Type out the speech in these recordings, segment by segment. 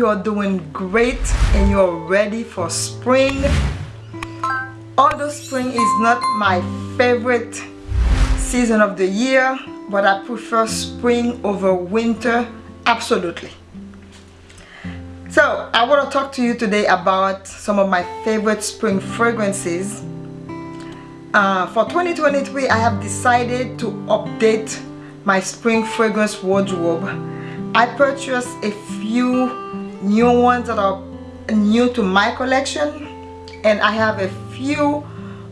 there I hope you are doing great and you're ready for spring. Although spring is not my favorite season of the year but I prefer spring over winter absolutely. So I want to talk to you today about some of my favorite spring fragrances. Uh, for 2023 I have decided to update my spring fragrance wardrobe. I purchased a few new ones that are new to my collection and I have a few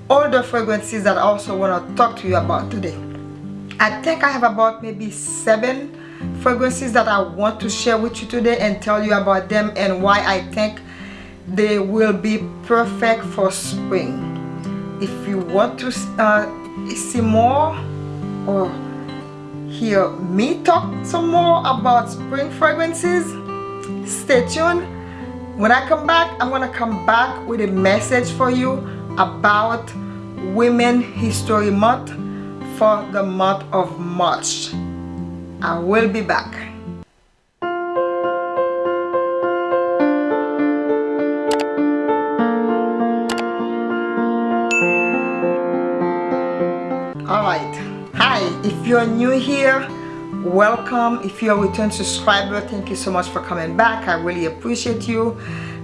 older fragrances that I also want to talk to you about today. I think I have about maybe seven fragrances that I want to share with you today and tell you about them and why I think they will be perfect for spring. If you want to uh, see more or hear me talk some more about spring fragrances stay tuned. When I come back I'm gonna come back with a message for you about Women History Month for the month of March. I will be back. All right. Hi if you're new here welcome. If you're a return subscriber thank you so much for coming back. I really appreciate you.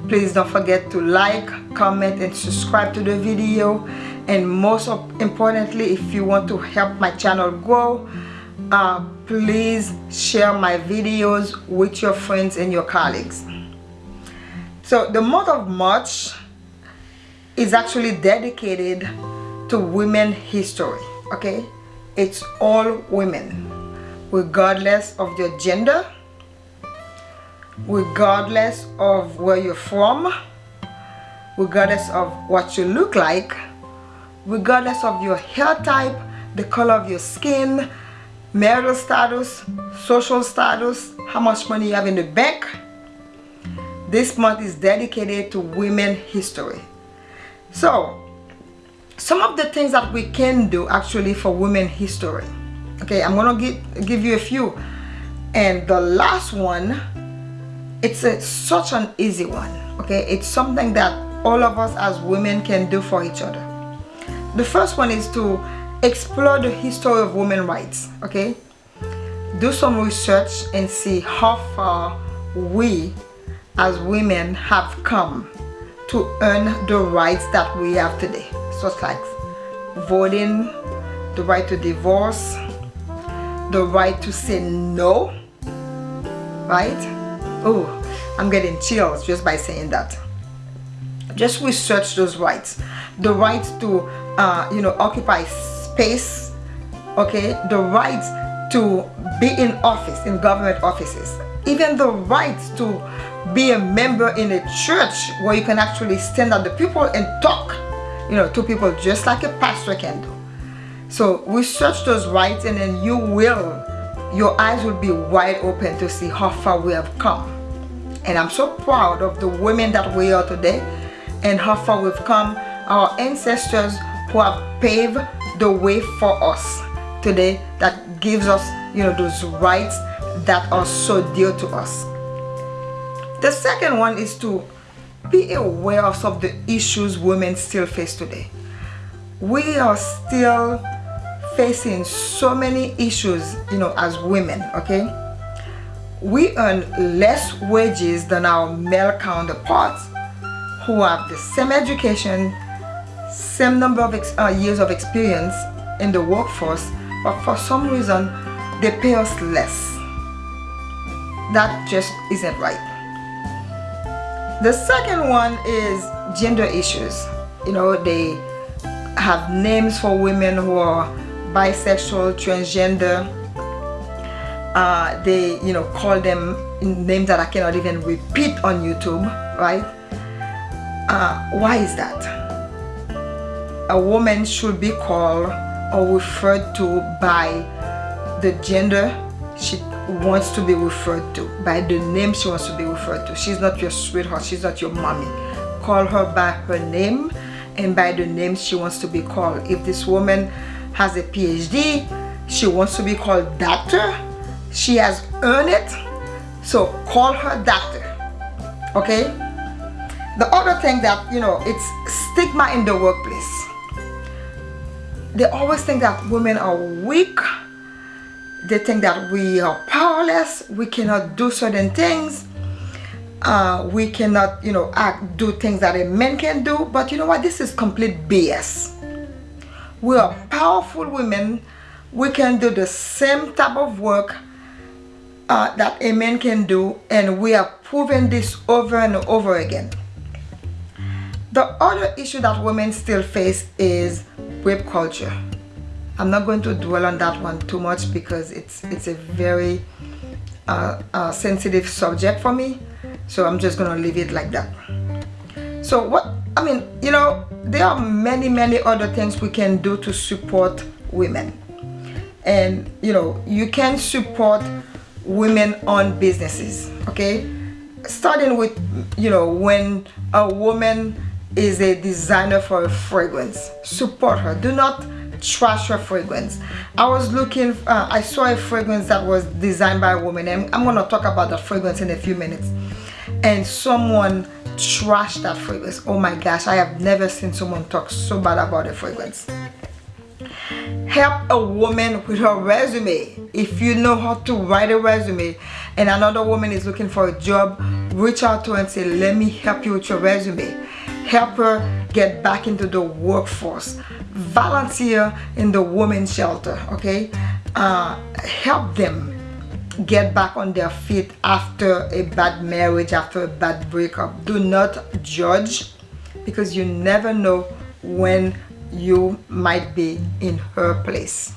Please don't forget to like comment and subscribe to the video. And most importantly if you want to help my channel grow uh, please share my videos with your friends and your colleagues. So the month of March is actually dedicated to women history okay? It's all women regardless of your gender regardless of where you're from regardless of what you look like regardless of your hair type the color of your skin marital status social status how much money you have in the bank this month is dedicated to women history. So some of the things that we can do actually for women history okay i'm gonna give give you a few. And the last one it's a, such an easy one okay? It's something that all of us as women can do for each other. The first one is to explore the history of women rights okay? Do some research and see how far we as women have come to earn the rights that we have today. Such like voting, the right to divorce, the right to say no, right? Oh, I'm getting chills just by saying that. Just research those rights. The right to, uh, you know, occupy space, okay? The right to be in office, in government offices. Even the right to be a member in a church where you can actually stand at the people and talk you know to people just like a pastor can do so research those rights and then you will your eyes will be wide open to see how far we have come. And I'm so proud of the women that we are today and how far we've come. Our ancestors who have paved the way for us today that gives us you know those rights that are so dear to us. The second one is to be aware of some of the issues women still face today. We are still facing so many issues, you know, as women, okay? We earn less wages than our male counterparts who have the same education, same number of uh, years of experience in the workforce, but for some reason, they pay us less. That just isn't right. The second one is gender issues. You know, they have names for women who are bisexual, transgender. Uh, they, you know, call them names that I cannot even repeat on YouTube, right? Uh, why is that? A woman should be called or referred to by the gender she wants to be referred to by the name she wants to be referred to she's not your sweetheart she's not your mommy call her by her name and by the name she wants to be called if this woman has a phd she wants to be called doctor. She has earned it. So call her doctor okay? The other thing that you know it's stigma in the workplace. They always think that women are weak. They think that we are powerless. We cannot do certain things. Uh, we cannot you know act do things that a man can do. But you know what? This is complete BS we are powerful women. We can do the same type of work uh, that a man can do and we are proving this over and over again. The other issue that women still face is rape culture. I'm not going to dwell on that one too much because it's it's a very uh, uh, sensitive subject for me. So I'm just gonna leave it like that. So what I mean you know there are many many other things we can do to support women. And you know you can support women on businesses okay? Starting with you know when a woman is a designer for a fragrance support her. Do not trash her fragrance. I was looking uh, i saw a fragrance that was designed by a woman and i'm going to talk about the fragrance in a few minutes and someone trashed that fragrance. Oh my gosh i have never seen someone talk so bad about a fragrance. Help a woman with her resume. If you know how to write a resume and another woman is looking for a job reach out to her and say let me help you with your resume. Help her get back into the workforce. Volunteer in the women's shelter okay? Uh, help them get back on their feet after a bad marriage after a bad breakup. Do not judge because you never know when you might be in her place.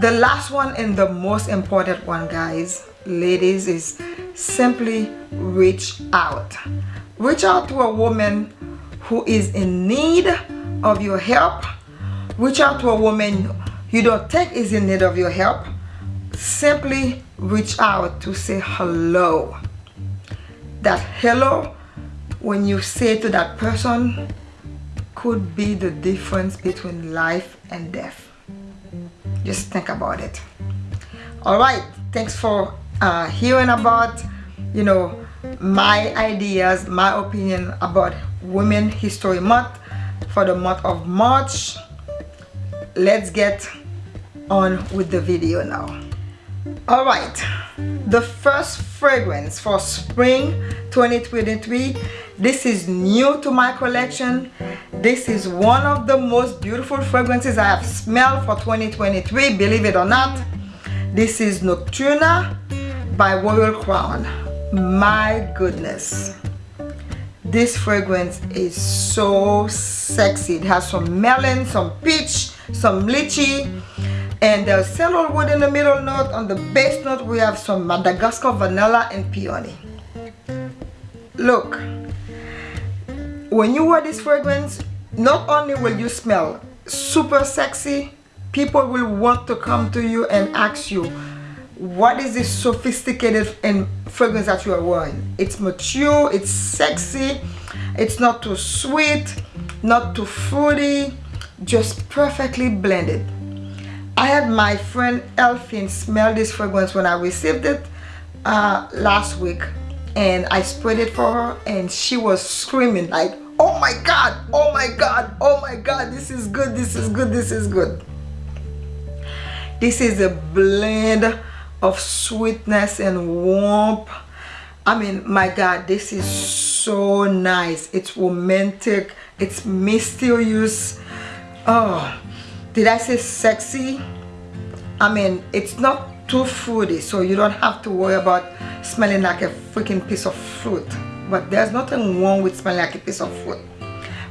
The last one and the most important one guys ladies is simply reach out. Reach out to a woman who is in need of your help. Reach out to a woman you don't think is in need of your help simply reach out to say hello. That hello when you say to that person could be the difference between life and death. Just think about it. All right thanks for uh, hearing about you know my ideas my opinion about women history month for the month of march. Let's get on with the video now all right. The first fragrance for spring 2023 this is new to my collection. This is one of the most beautiful fragrances i have smelled for 2023 believe it or not. This is nocturna by royal crown. My goodness. This fragrance is so sexy. It has some melon some peach some lychee and there's sandalwood in the middle note on the base note we have some madagascar vanilla and peony. Look when you wear this fragrance not only will you smell super sexy people will want to come to you and ask you what is this sophisticated and fragrance that you are wearing? It's mature it's sexy it's not too sweet not too fruity just perfectly blended I had my friend Elfin smell this fragrance when I received it uh, last week and I sprayed it for her and she was screaming like oh my god oh my god oh my god this is good this is good this is good. This is a blend of sweetness and warmth. I mean my god this is so nice. It's romantic. It's mysterious. Oh did I say sexy? I mean it's not too fruity so you don't have to worry about smelling like a freaking piece of fruit. But there's nothing wrong with smelling like a piece of fruit.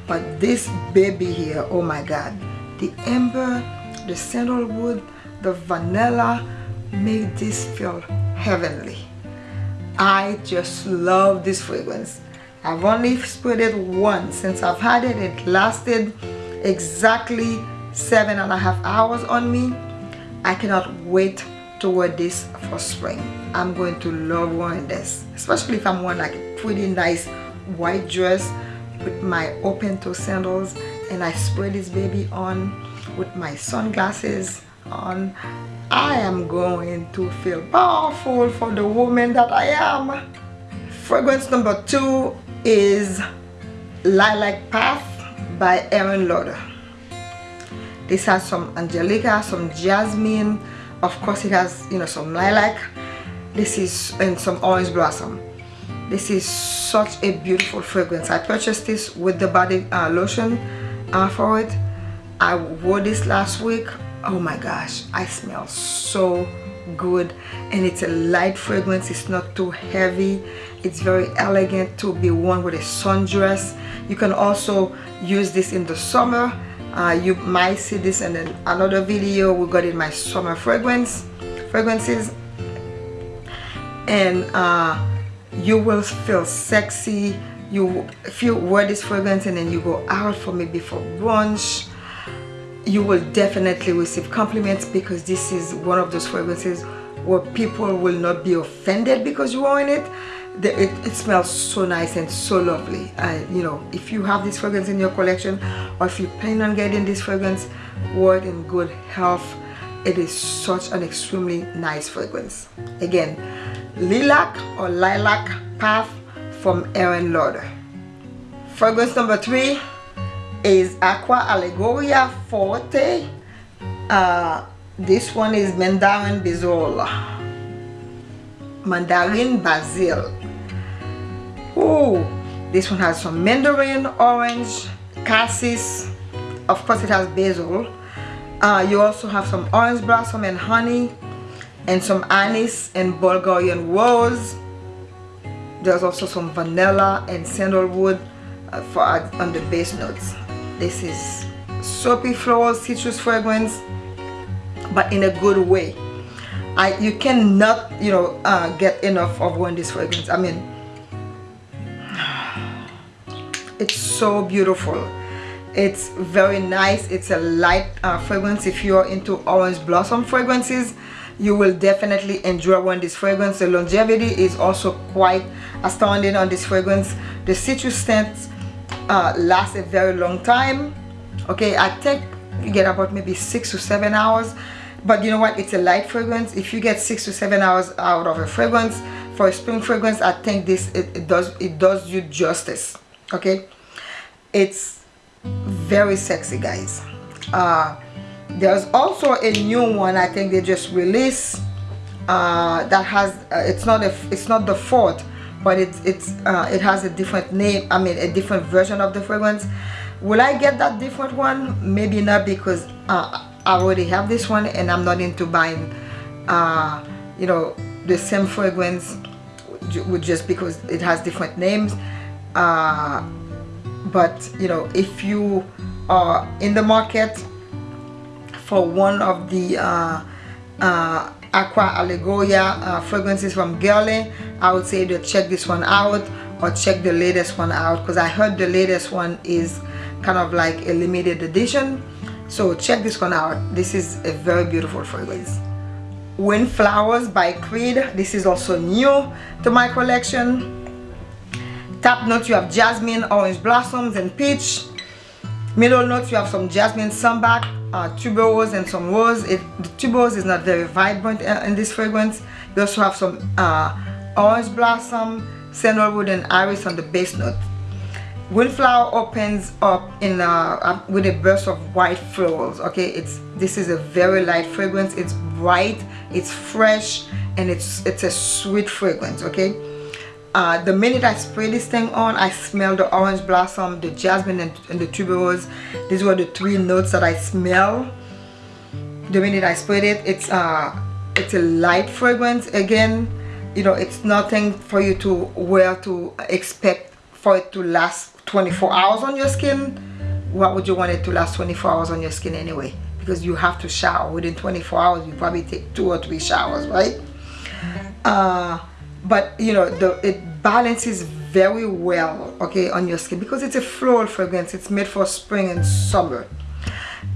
But this baby here oh my god the amber the sandalwood the vanilla make this feel heavenly. I just love this fragrance. I've only sprayed it once since I've had it. It lasted exactly seven and a half hours on me I cannot wait to wear this for spring. I'm going to love wearing this especially if I'm wearing like a pretty nice white dress with my open toe sandals and I spray this baby on with my sunglasses on. I am going to feel powerful for the woman that I am. Fragrance number two is Lilac Path by Aerin Lauder this has some angelica some jasmine. Of course it has you know some lilac. This is and some orange blossom. This is such a beautiful fragrance. I purchased this with the body uh, lotion uh, for it. I wore this last week. Oh my gosh i smell so good. And it's a light fragrance. It's not too heavy. It's very elegant to be worn with a sundress. You can also use this in the summer uh, you might see this in another video we got in my summer fragrance fragrances. And uh, you will feel sexy. You if you wear this fragrance and then you go out for maybe for brunch. You will definitely receive compliments because this is one of those fragrances where people will not be offended because you're wearing it the, it, it, smells so nice and so lovely. You know if you have this fragrance in your collection or if you plan on getting this fragrance wear in good health it is such an extremely nice fragrance. Again lilac or lilac path from Aerin Lauder. Fragrance number three is aqua allegoria forte. Uh, this one is mandarin basil. Mandarin basil oh this one has some mandarin orange cassis. Of course it has basil. Uh, you also have some orange blossom and honey and some anise and Bulgarian rose. There's also some vanilla and sandalwood uh, for on the base notes. This is soapy floral citrus fragrance but in a good way. I you cannot you know uh, get enough of one this fragrance I mean it's so beautiful. It's very nice. It's a light uh, fragrance. If you're into orange blossom fragrances you will definitely enjoy one. This fragrance the longevity is also quite astounding on this fragrance. The citrus scent uh, lasts a very long time. Okay I think you get about maybe six to seven hours. But you know what? It's a light fragrance. If you get six to seven hours out of a fragrance for a spring fragrance I think this it, it does it does you justice okay? It's very sexy guys. Uh, there's also a new one I think they just released uh, that has uh, it's not a it's not the fourth but it's it's uh, it has a different name I mean a different version of the fragrance. Will I get that different one? Maybe not because uh, I already have this one and I'm not into buying uh, you know the same fragrance with just because it has different names uh, but you know if you are in the market for one of the uh, uh, Aqua Allegoria uh, fragrances from Guerlain I would say to check this one out or check the latest one out because I heard the latest one is kind of like a limited edition. So check this one out. This is a very beautiful fragrance. Wind Flowers by Creed. This is also new to my collection top notes you have jasmine orange blossoms and peach middle notes you have some jasmine sambac uh, tuberose and some rose it, the tuberose is not very vibrant uh, in this fragrance you also have some uh, orange blossom sandalwood and iris on the base note Windflower opens up in uh, with a burst of white florals. Okay, it's this is a very light fragrance. It's bright, it's fresh, and it's it's a sweet fragrance. Okay, uh, the minute I spray this thing on, I smell the orange blossom, the jasmine, and, and the tuberose. These were the three notes that I smell. The minute I sprayed it, it's uh it's a light fragrance. Again, you know, it's nothing for you to wear to expect for it to last 24 hours on your skin what would you want it to last 24 hours on your skin anyway because you have to shower within 24 hours you probably take two or three showers right uh, but you know the it balances very well okay on your skin because it's a floral fragrance. It's made for spring and summer.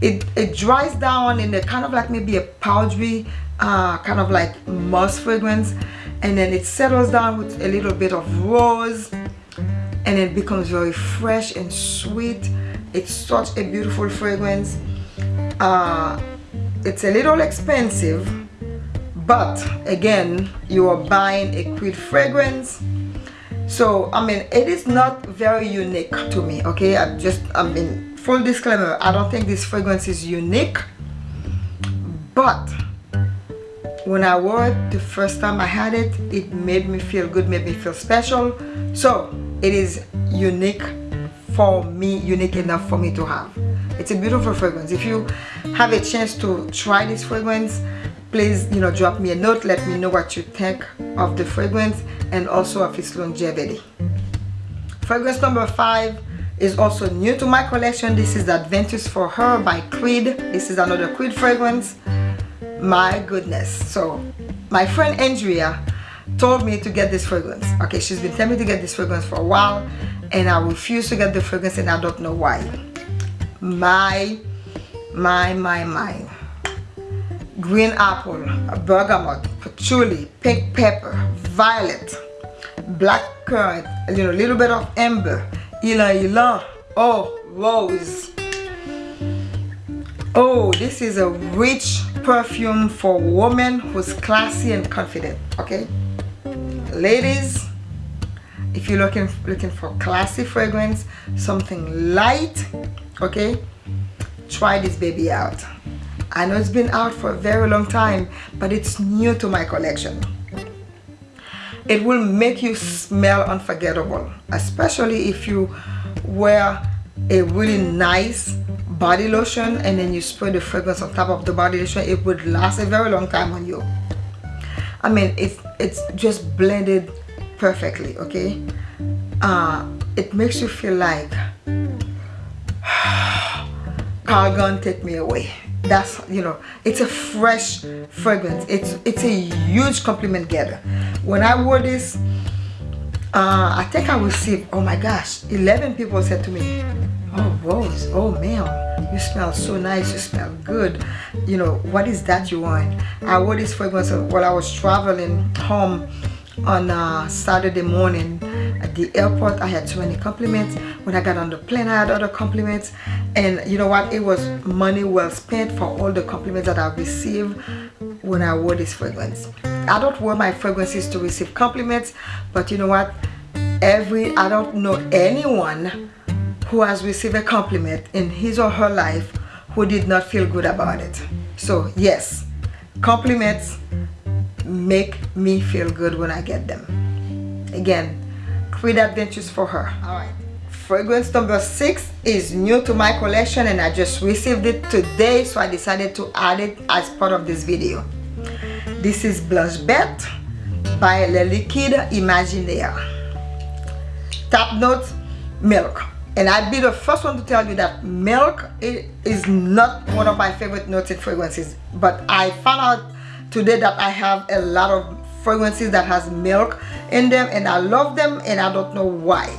It it dries down in a kind of like maybe a powdery uh, kind of like moss fragrance and then it settles down with a little bit of rose and it becomes very fresh and sweet. It's such a beautiful fragrance. Uh, it's a little expensive but again you are buying a Creed fragrance. So I mean it is not very unique to me okay? I just I mean full disclaimer I don't think this fragrance is unique. But when I wore it the first time I had it it made me feel good made me feel special. So it is unique for me unique enough for me to have. It's a beautiful fragrance. If you have a chance to try this fragrance please you know drop me a note let me know what you think of the fragrance and also of its longevity. Fragrance number five is also new to my collection. This is Aventus for her by creed. This is another creed fragrance. My goodness. So my friend andrea told me to get this fragrance. Okay she's been telling me to get this fragrance for a while and i refuse to get the fragrance and i don't know why. My my my my green apple bergamot patchouli pink pepper violet black currant you know a little bit of amber ylang ylang oh rose. Oh this is a rich perfume for women who's classy and confident okay? Ladies if you're looking looking for classy fragrance something light okay? Try this baby out I know it's been out for a very long time but it's new to my collection it will make you smell unforgettable especially if you wear a really nice body lotion and then you spray the fragrance on top of the body lotion. It would last a very long time on you. I mean it's it's just blended perfectly okay? Uh, it makes you feel like Calgon take me away that's you know it's a fresh fragrance. It's it's a huge compliment getter when I wore this uh, I think I received oh my gosh 11 people said to me oh Rose oh man you smell so nice you smell good. You know what is that you want? I wore this fragrance while I was traveling home on uh, Saturday morning at the airport. I had so many compliments. When I got on the plane I had other compliments. And you know what? It was money well spent for all the compliments that I received when I wore this fragrance. I don't wear my fragrances to receive compliments but you know what? Every I don't know anyone who has received a compliment in his or her life who did not feel good about it. So yes compliments make me feel good when I get them. Again Creed Aventus for her. Alright fragrance number six is new to my collection and I just received it today so I decided to add it as part of this video. This is Blanche Bête by Le Liquide Imaginaire top note milk. And I'd be the first one to tell you that milk is not one of my favorite notes in fragrances but I found out today that I have a lot of fragrances that has milk in them and I love them and I don't know why.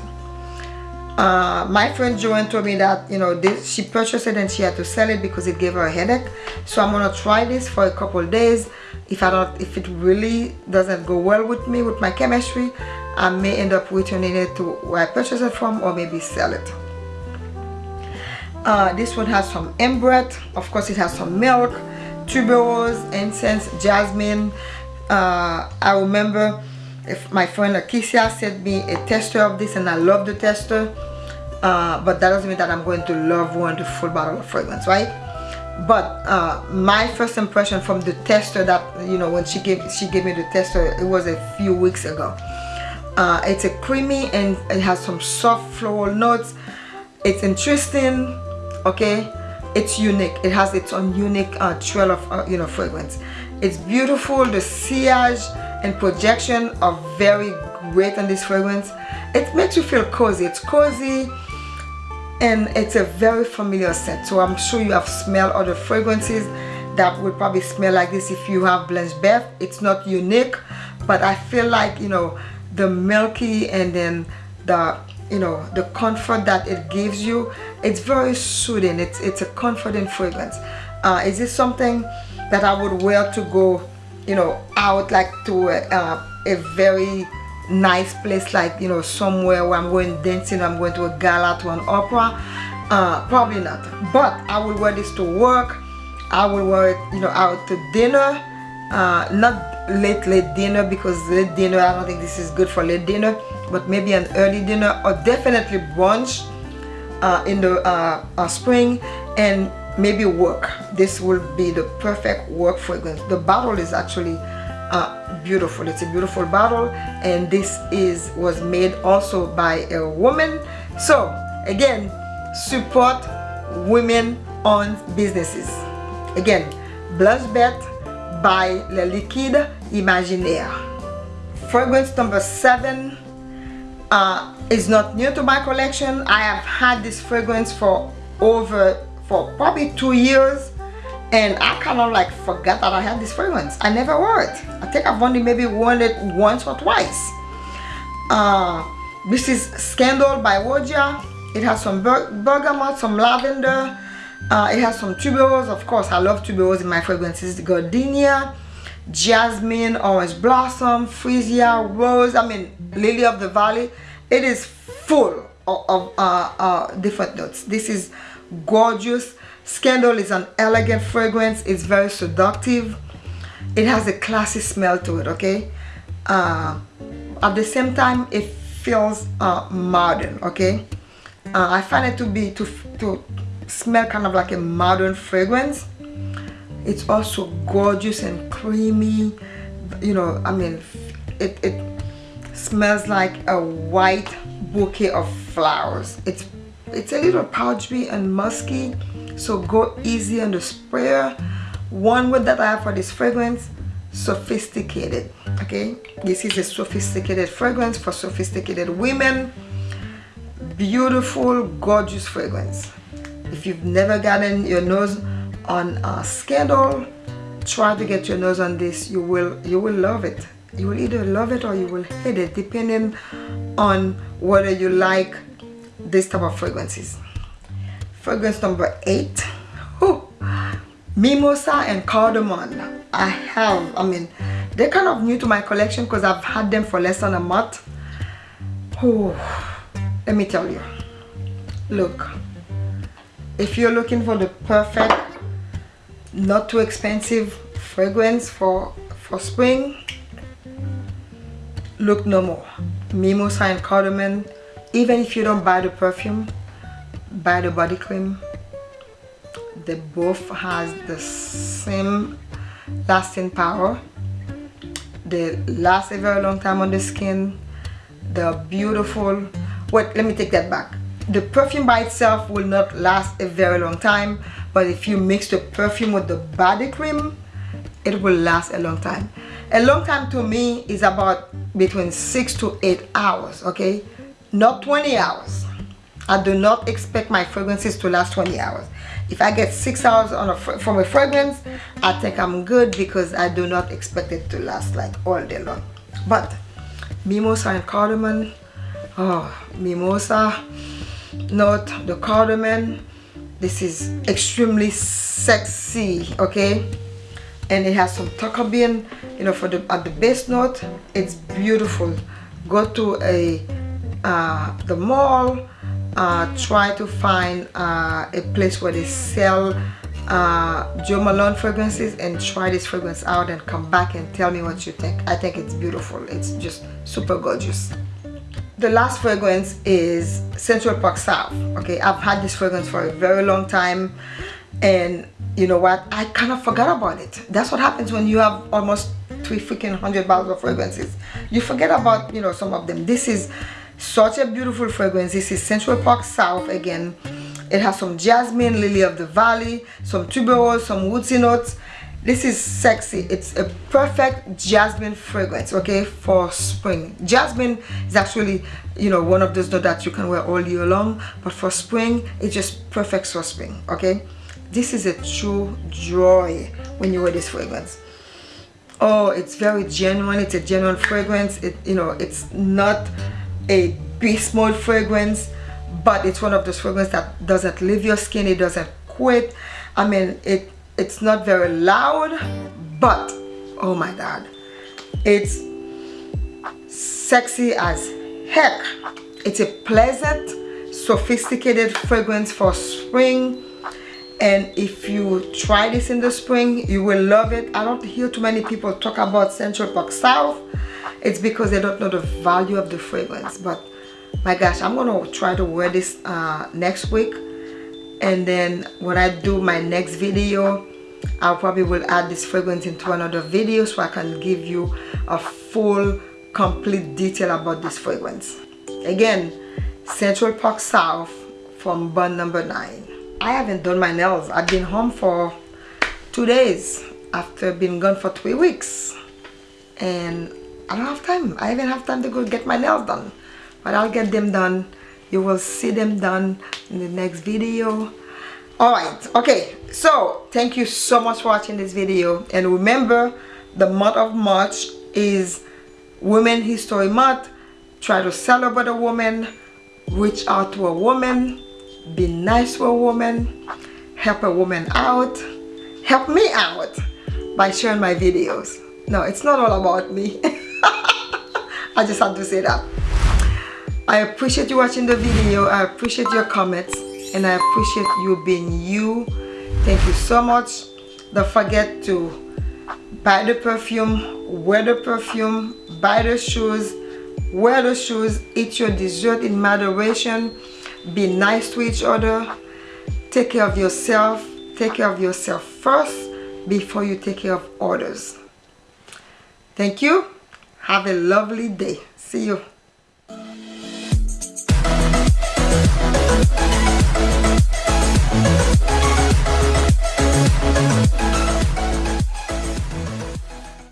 Uh, my friend Joanne told me that you know this she purchased it and she had to sell it because it gave her a headache. So I'm gonna try this for a couple days. If I don't if it really doesn't go well with me with my chemistry I may end up returning it to where I purchased it from or maybe sell it. Uh, this one has some ambrette of course it has some milk tuberose incense jasmine. Uh, I remember if my friend Akisia sent me a tester of this and I love the tester uh, but that doesn't mean that I'm going to love one the full bottle of fragrance right? But uh, my first impression from the tester that you know when she gave she gave me the tester it was a few weeks ago. Uh, it's a creamy and it has some soft floral notes. It's interesting okay it's unique. It has its own unique uh, trail of uh, you know fragrance. It's beautiful. The sillage and projection are very great on this fragrance. It makes you feel cozy. It's cozy and it's a very familiar scent. So I'm sure you have smelled other fragrances that would probably smell like this if you have Blanche Bête it's not unique but I feel like you know the milky and then the you know the comfort that it gives you it's very soothing. It's it's a comforting fragrance. Uh, is this something that I would wear to go you know out like to a, uh, a very nice place like you know somewhere where I'm going dancing I'm going to a gala to an opera? Uh, probably not. But I will wear this to work. I will wear it you know out to dinner. Uh, not late late dinner because late dinner I don't think this is good for late dinner but maybe an early dinner or definitely brunch uh, in the uh, uh, spring and maybe work. This will be the perfect work fragrance the bottle is actually uh, beautiful. It's a beautiful bottle and this is was made also by a woman. So again support women owned businesses. Again Blanche Bête by Le Liquide Imaginaire. Fragrance number seven uh, is not new to my collection. I have had this fragrance for over for probably two years and I kind of like forgot that I had this fragrance. I never wore it. I think I've only maybe worn it once or twice. Uh, this is Scandal by Woja it has some ber bergamot some lavender. Uh, it has some tuberose. Of course I love tuberose in my fragrances. Gardenia jasmine orange blossom freesia rose I mean lily of the valley it is full of, of uh, uh, different notes this is gorgeous Scandal is an elegant fragrance. It's very seductive. It has a classy smell to it, okay? Uh, at the same time, it feels uh, modern, okay? Uh, I find it to be, to, to smell kind of like a modern fragrance. It's also gorgeous and creamy. You know, I mean, it, it smells like a white bouquet of flowers. It's, it's a little powdery and musky so go easy on the sprayer one word that i have for this fragrance sophisticated okay this is a sophisticated fragrance for sophisticated women beautiful gorgeous fragrance if you've never gotten your nose on a Scandal. Try to get your nose on this. You will you will love it. You will either love it or you will hate it depending on whether you like this type of fragrances. Fragrance number eight. Ooh. mimosa and cardamom. I have i mean they're kind of new to my collection because i've had them for less than a month. Oh let me tell you. Look. If you're looking for the perfect not too expensive fragrance for for spring. Look no more. Mimosa and cardamom even if you don't buy the perfume buy the body cream. They both has the same lasting power. They last a very long time on the skin. They're beautiful. Wait let me take that back. The perfume by itself will not last a very long time but if you mix the perfume with the body cream it will last a long time a long time to me is about between six to eight hours okay not 20 hours I do not expect my fragrances to last 20 hours. If I get 6 hours on a from a fragrance, I think I'm good because I do not expect it to last like all day long. But mimosa and cardamom, oh, mimosa note, the cardamom, this is extremely sexy, okay? And it has some tonka bean, you know, for the at the base note, it's beautiful. Go to a uh, the mall uh, try to find uh, a place where they sell uh, Jo Malone fragrances and try this fragrance out and come back and tell me what you think. I think it's beautiful. It's just super gorgeous. The last fragrance is Central Park South. Okay, I've had this fragrance for a very long time and you know what? I kind of forgot about it. That's what happens when you have almost three freaking hundred bottles of fragrances. You forget about, you know, some of them. This is such a beautiful fragrance this is central park south again it has some jasmine lily of the valley some tuberose some woodsy notes this is sexy. It's a perfect jasmine fragrance okay for spring. Jasmine is actually you know one of those that you can wear all year long but for spring it's just perfect for spring okay? This is a true joy when you wear this fragrance. Oh it's very genuine. It's a genuine fragrance. It you know it's not a beast mode fragrance but it's one of those fragrances that doesn't leave your skin. It doesn't quit. I mean it it's not very loud but oh my god it's sexy as heck. It's a pleasant sophisticated fragrance for spring. And if you try this in the spring you will love it. I don't hear too many people talk about central park south. It's because they don't know the value of the fragrance. But my gosh i'm gonna try to wear this uh, next week and then when i do my next video i probably will add this fragrance into another video so i can give you a full complete detail about this fragrance again central park south from Bond number nine I haven't done my nails. I've been home for two days after being gone for three weeks. And I don't have time. I even have time to go get my nails done. But I'll get them done. You will see them done in the next video. Alright, okay. So, thank you so much for watching this video. And remember, the month of March is Women History Month. Try to celebrate a woman. Reach out to a woman be nice to a woman help a woman out help me out by sharing my videos no it's not all about me I just had to say that I appreciate you watching the video I appreciate your comments and I appreciate you being you. Thank you so much. Don't forget to buy the perfume wear the perfume buy the shoes wear the shoes eat your dessert in moderation be nice to each other take care of yourself take care of yourself first before you take care of others. Thank you. Have a lovely day. See you Bye.